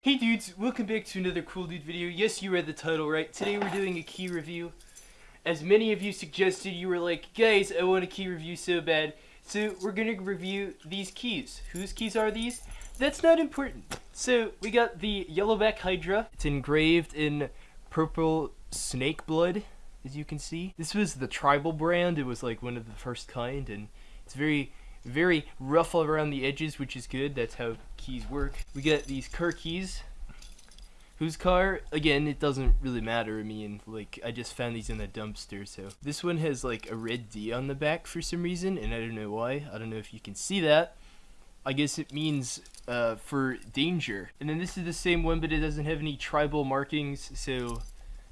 Hey dudes, welcome back to another cool dude video. Yes, you read the title right. Today we're doing a key review. As many of you suggested, you were like, guys, I want a key review so bad. So we're gonna review these keys. Whose keys are these? That's not important. So we got the Yellowback Hydra. It's engraved in purple snake blood, as you can see. This was the tribal brand. It was like one of the first kind, and it's very very rough around the edges, which is good. That's how keys work. We got these car keys. Whose car? Again, it doesn't really matter. I mean, like, I just found these in the dumpster, so. This one has, like, a red D on the back for some reason, and I don't know why. I don't know if you can see that. I guess it means uh, for danger. And then this is the same one, but it doesn't have any tribal markings, so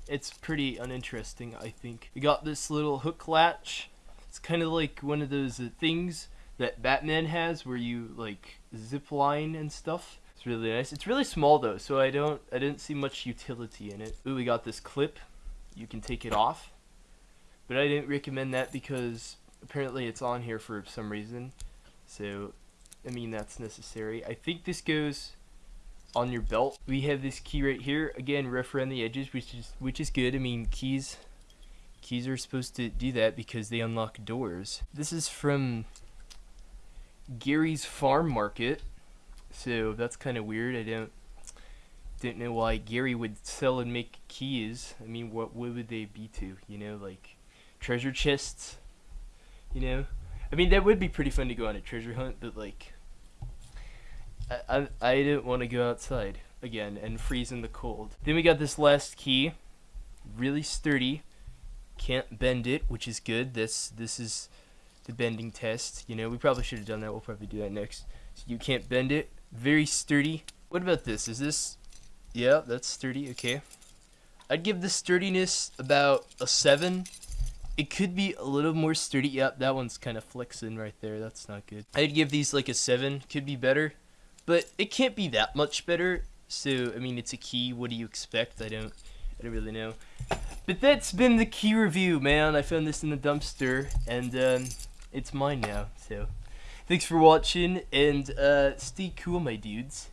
it's pretty uninteresting, I think. We got this little hook latch. It's kind of like one of those uh, things that Batman has where you like zip line and stuff. It's really nice. It's really small though, so I don't I didn't see much utility in it. Ooh, we got this clip. You can take it off. But I didn't recommend that because apparently it's on here for some reason. So I mean that's necessary. I think this goes on your belt. We have this key right here. Again, rough around the edges, which is which is good. I mean keys keys are supposed to do that because they unlock doors. This is from Gary's Farm Market. So that's kind of weird. I don't didn't know why Gary would sell and make keys. I mean, what what would they be to? You know, like treasure chests. You know, I mean that would be pretty fun to go on a treasure hunt, but like, I I, I didn't want to go outside again and freeze in the cold. Then we got this last key, really sturdy. Can't bend it, which is good. This this is the bending test. You know, we probably should have done that. We'll probably do that next. So you can't bend it. Very sturdy. What about this? Is this... Yeah, that's sturdy. Okay. I'd give the sturdiness about a 7. It could be a little more sturdy. Yep, that one's kind of flexing right there. That's not good. I'd give these like a 7. Could be better. But it can't be that much better. So, I mean, it's a key. What do you expect? I don't... I don't really know. But that's been the key review, man. I found this in the dumpster, and um, it's mine now. So, thanks for watching, and uh, stay cool, my dudes.